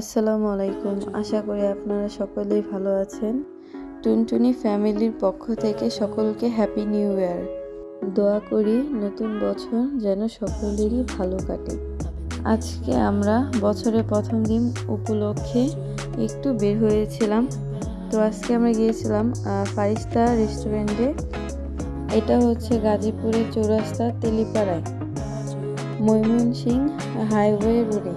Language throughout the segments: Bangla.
আসসালামু আলাইকুম। আশা করি আপনারা সকলেই ভালো আছেন। টুনটুনি ফ্যামিলির পক্ষ থেকে সকলকে হ্যাপি নিউ ইয়ার দোয়া করি নতুন বছর যেন সকলেরই ভালো কাটে। আজকে আমরা বছরের প্রথম দিন উপলক্ষে একটু বের হয়েছিলাম। তো আজকে আমরা গিয়েছিলাম ফাইভ স্টার রেস্টুরেন্টে। এটা হচ্ছে গাজীপুরের চৌরাস্তা তেলিপাড়ায়। ময়মনসিং হাইওয়ে রোডে।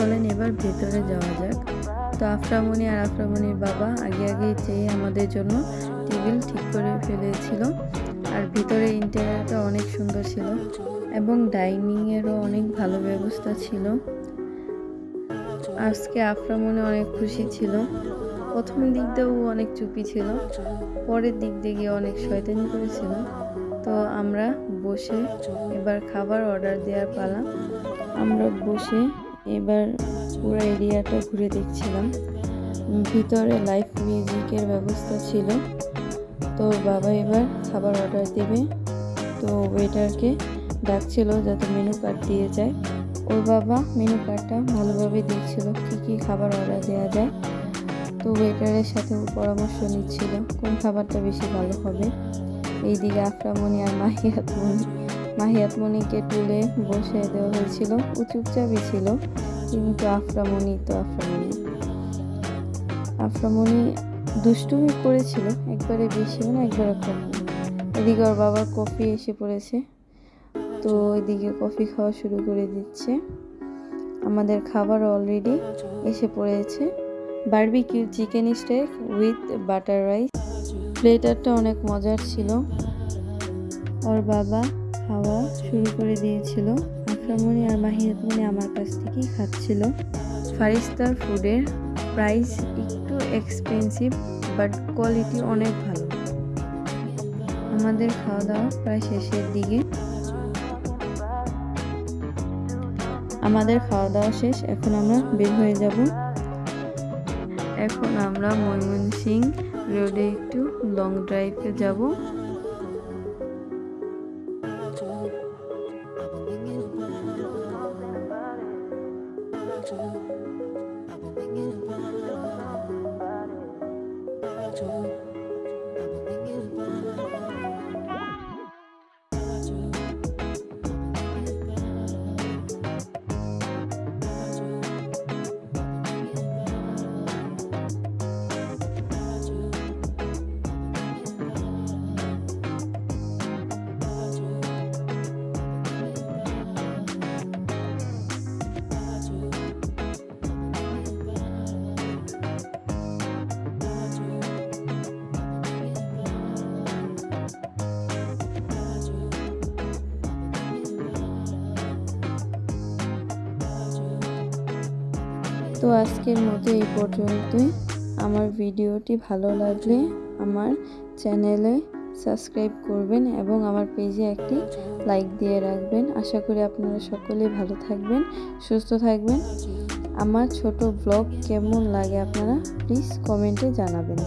চলেন, এবার ভেতরে যাওয়া যাক। তো আফরামণি আর আফরামণির বাবা আগে আগে চেয়ে আমাদের জন্য টেবিল ঠিক করে ফেলেছিল। আর ভিতরে ইন্টেরিয়ারটা অনেক সুন্দর ছিল এবং ডাইনিংয়েরও অনেক ভালো ব্যবস্থা ছিল। আজকে আফরামণি অনেক খুশি ছিল। প্রথম দিক দিয়েও অনেক চুপি ছিল, পরের দিক দিয়ে গিয়ে অনেক শয়তানি করেছিল। তো আমরা বসে এবার খাবার অর্ডার দেওয়ার পালা। আমরা বসে এবার পুরো এরিয়াটা ঘুরে দেখছিলাম। ভিতরে লাইভ মিউজিকের ব্যবস্থা ছিল। তো বাবা এবার খাবার অর্ডার দেবে। তো ওয়েটারকে ডাকছিল যাতে মেনু কার্ড দিয়ে যায়। ওর বাবা মেনু কার্ডটা ভালোভাবে দেখছিল কী কী খাবার অর্ডার দেওয়া যায়। তো ওয়েটারের সাথে পরামর্শ নিচ্ছিল, কোন খাবারটা বেশি ভালো হবে। এইদিকে আফরামণি আর মাহিয়াতমণি মাহিয়াতমণিকে তুলে বসে দেওয়া হয়েছিল। ও চুপচাপই ছিল। কিন্তু আফরামণি, তো আফরামণি। আফরামণি দুষ্টুমি করেছিল। একবারে বেশিও না, একবারে কম। এদিকে ওর বাবার কফি এসে পড়েছে। তো এদিকে কফি খাওয়া শুরু করে দিচ্ছে। আমাদের খাবার অলরেডি এসে পড়েছে। Barbecue chicken steak with butter rice প্লেটারটা অনেক মজার ছিল। ওর বাবা খাওয়া শুরু করে দিয়েছিল। আফরামণি আর মাহিয়াতমণি আমার কাছ থেকেই খাচ্ছিল। ফাইভ ফুডের প্রাইস একটু এক্সপেন্সিভ বাট কোয়ালিটি অনেক ভালো। আমাদের খাওয়া দাওয়া প্রায় শেষের দিকে। আমাদের খাওয়া দাওয়া শেষ, এখন আমরা বের হয়ে যাব। এখন আমরা ময়মনসিং রোডে একটু লং ড্রাইভে যাব। about you. I've been thinking about you. About you. তো আজকের মতো এই পর্যন্তই। আমার ভিডিওটি ভালো লাগলে আমার চ্যানেলে সাবস্ক্রাইব করবেন এবং আমার পেজে একটি লাইক দিয়ে রাখবেন। আশা করি আপনারা সকলে ভালো থাকবেন, সুস্থ থাকবেন। আমার ছোট ব্লগ কেমন লাগে আপনারা প্লিজ কমেন্টে জানাবেন।